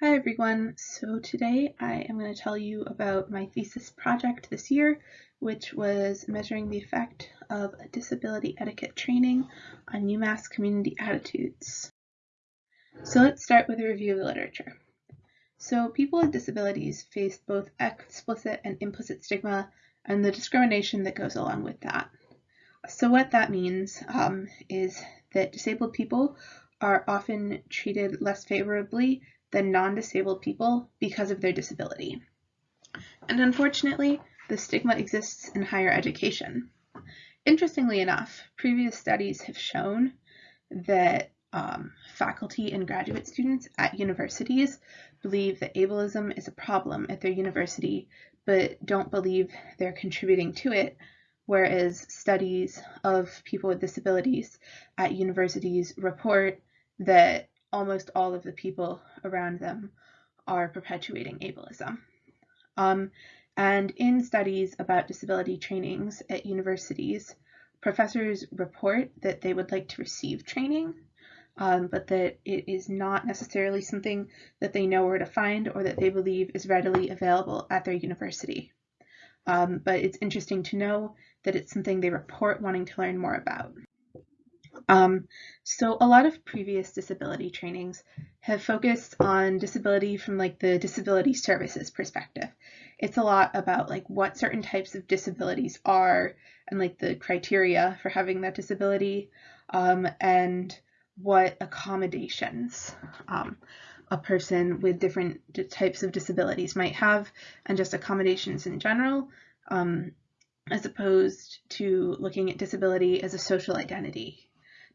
Hi everyone, so today I am going to tell you about my thesis project this year, which was measuring the effect of disability etiquette training on UMass community attitudes. So let's start with a review of the literature. So people with disabilities face both explicit and implicit stigma and the discrimination that goes along with that. So what that means um, is that disabled people are often treated less favorably than non-disabled people because of their disability. And unfortunately, the stigma exists in higher education. Interestingly enough, previous studies have shown that um, faculty and graduate students at universities believe that ableism is a problem at their university, but don't believe they're contributing to it, whereas studies of people with disabilities at universities report that almost all of the people around them are perpetuating ableism. Um, and in studies about disability trainings at universities, professors report that they would like to receive training, um, but that it is not necessarily something that they know where to find or that they believe is readily available at their university. Um, but it's interesting to know that it's something they report wanting to learn more about. Um, so a lot of previous disability trainings have focused on disability from like the disability services perspective. It's a lot about like what certain types of disabilities are and like the criteria for having that disability um, and what accommodations um, a person with different types of disabilities might have and just accommodations in general um, as opposed to looking at disability as a social identity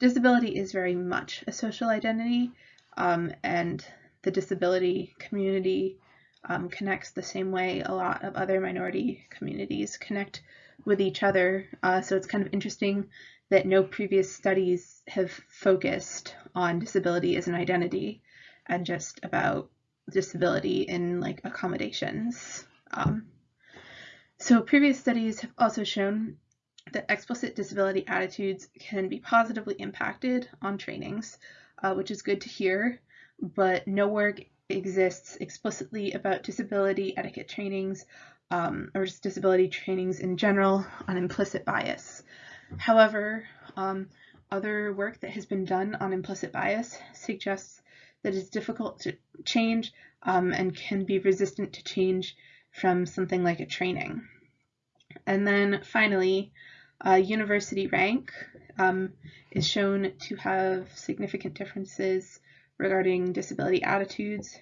disability is very much a social identity, um, and the disability community um, connects the same way a lot of other minority communities connect with each other. Uh, so it's kind of interesting that no previous studies have focused on disability as an identity and just about disability in like accommodations. Um, so previous studies have also shown that explicit disability attitudes can be positively impacted on trainings, uh, which is good to hear, but no work exists explicitly about disability etiquette trainings um, or just disability trainings in general on implicit bias. However, um, other work that has been done on implicit bias suggests that it's difficult to change um, and can be resistant to change from something like a training. And then finally, uh, university rank um, is shown to have significant differences regarding disability attitudes.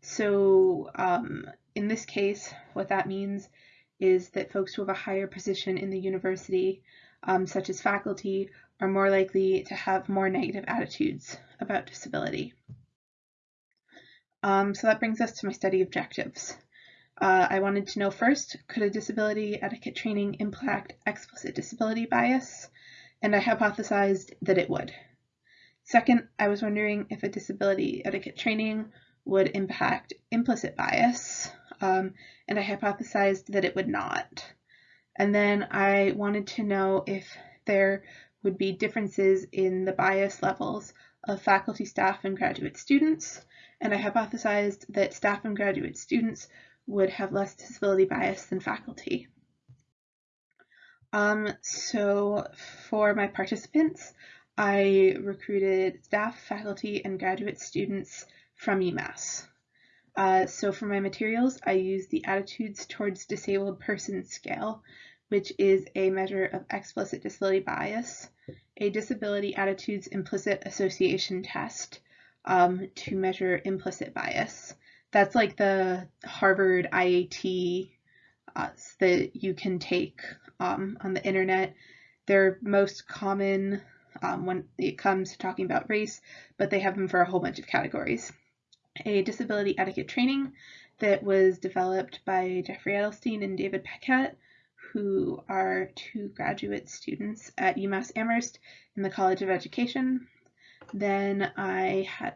So um, in this case, what that means is that folks who have a higher position in the university, um, such as faculty, are more likely to have more negative attitudes about disability. Um, so that brings us to my study objectives. Uh, I wanted to know first, could a disability etiquette training impact explicit disability bias? And I hypothesized that it would. Second, I was wondering if a disability etiquette training would impact implicit bias, um, and I hypothesized that it would not. And then I wanted to know if there would be differences in the bias levels of faculty, staff, and graduate students, and I hypothesized that staff and graduate students would have less disability bias than faculty. Um, so for my participants, I recruited staff, faculty, and graduate students from UMass. Uh, so for my materials, I used the Attitudes Towards Disabled Persons Scale, which is a measure of explicit disability bias, a disability attitudes implicit association test um, to measure implicit bias, that's like the Harvard IAT uh, that you can take um, on the internet. They're most common um, when it comes to talking about race, but they have them for a whole bunch of categories. A disability etiquette training that was developed by Jeffrey Edelstein and David Paquette, who are two graduate students at UMass Amherst in the College of Education. Then I had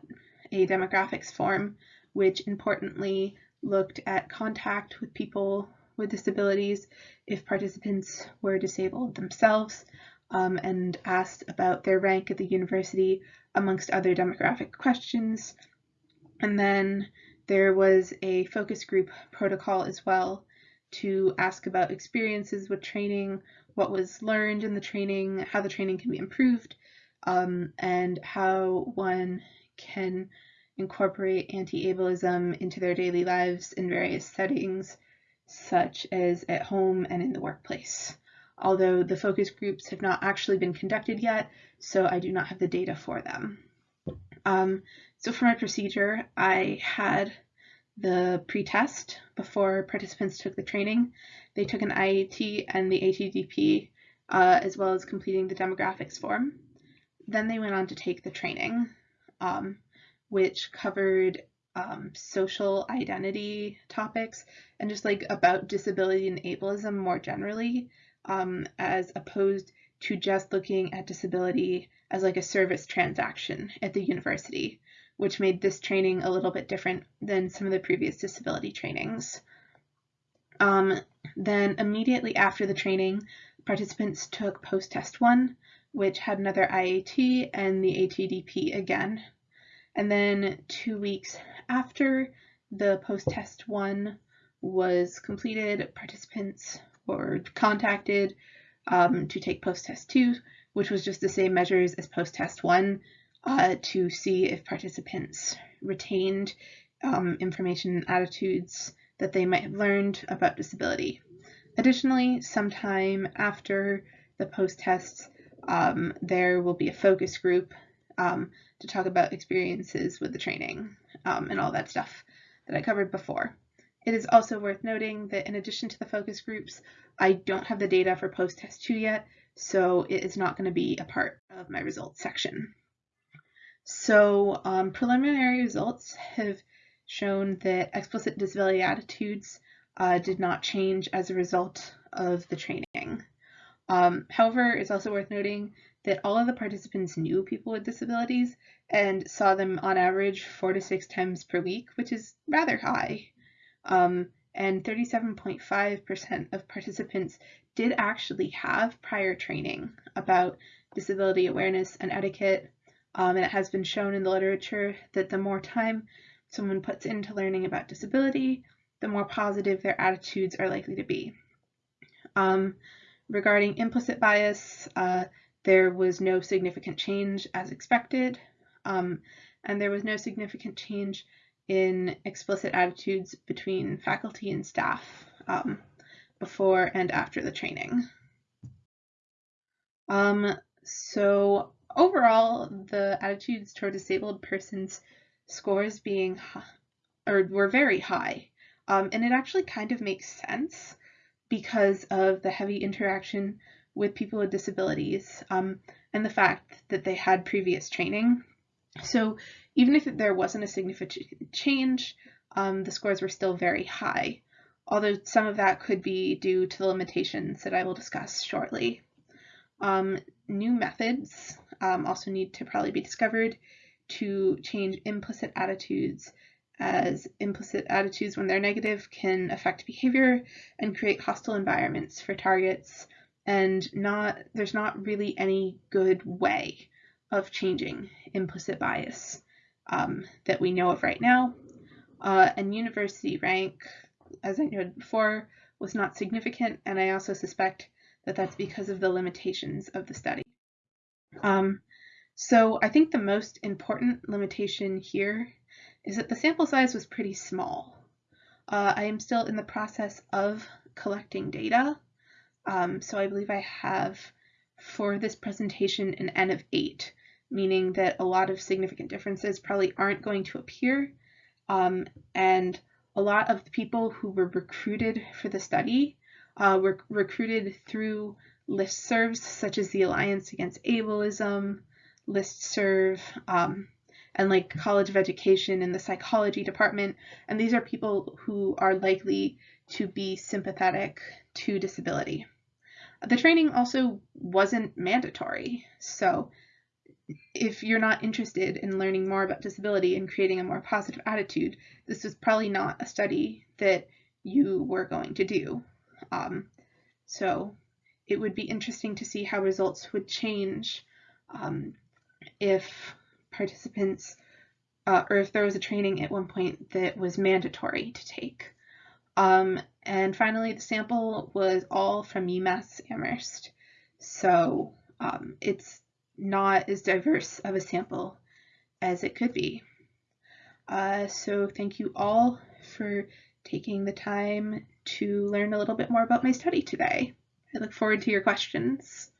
a demographics form which importantly looked at contact with people with disabilities if participants were disabled themselves um, and asked about their rank at the university amongst other demographic questions. And then there was a focus group protocol as well to ask about experiences with training, what was learned in the training, how the training can be improved, um, and how one can incorporate anti-ableism into their daily lives in various settings, such as at home and in the workplace. Although the focus groups have not actually been conducted yet, so I do not have the data for them. Um, so for my procedure, I had the pre-test before participants took the training. They took an IAT and the ATDP, uh, as well as completing the demographics form. Then they went on to take the training, um, which covered um, social identity topics and just like about disability and ableism more generally, um, as opposed to just looking at disability as like a service transaction at the university which made this training a little bit different than some of the previous disability trainings. Um, then immediately after the training, participants took post-test one, which had another IAT and the ATDP again. And then two weeks after the post-test one was completed, participants were contacted um, to take post-test two, which was just the same measures as post-test one, uh, to see if participants retained um, information and attitudes that they might have learned about disability. Additionally, sometime after the post-tests, um, there will be a focus group um, to talk about experiences with the training um, and all that stuff that I covered before. It is also worth noting that in addition to the focus groups, I don't have the data for post-test 2 yet, so it is not going to be a part of my results section. So um, preliminary results have shown that explicit disability attitudes uh, did not change as a result of the training. Um, however, it's also worth noting that all of the participants knew people with disabilities and saw them on average four to six times per week, which is rather high. Um, and 37.5% of participants did actually have prior training about disability awareness and etiquette, um, and it has been shown in the literature that the more time someone puts into learning about disability, the more positive their attitudes are likely to be. Um, regarding implicit bias, uh, there was no significant change as expected, um, and there was no significant change in explicit attitudes between faculty and staff um, before and after the training. Um, so overall, the attitudes toward disabled persons scores being or were very high. Um, and it actually kind of makes sense because of the heavy interaction with people with disabilities um, and the fact that they had previous training. So even if there wasn't a significant change, um, the scores were still very high, although some of that could be due to the limitations that I will discuss shortly. Um, new methods um, also need to probably be discovered to change implicit attitudes as implicit attitudes when they're negative can affect behavior and create hostile environments for targets and not there's not really any good way of changing implicit bias um, that we know of right now. Uh, and university rank, as I noted before, was not significant, and I also suspect that that's because of the limitations of the study. Um, so I think the most important limitation here is that the sample size was pretty small. Uh, I am still in the process of collecting data, um, so I believe I have for this presentation an N of 8, meaning that a lot of significant differences probably aren't going to appear, um, and a lot of the people who were recruited for the study uh, were recruited through listservs such as the Alliance Against Ableism, listserv, um, and like College of Education in the psychology department. And these are people who are likely to be sympathetic to disability. The training also wasn't mandatory. So if you're not interested in learning more about disability and creating a more positive attitude, this was probably not a study that you were going to do. Um, so it would be interesting to see how results would change um, if participants uh, or if there was a training at one point that was mandatory to take. Um, and finally, the sample was all from UMass Amherst. So um, it's not as diverse of a sample as it could be. Uh, so thank you all for taking the time to learn a little bit more about my study today. I look forward to your questions.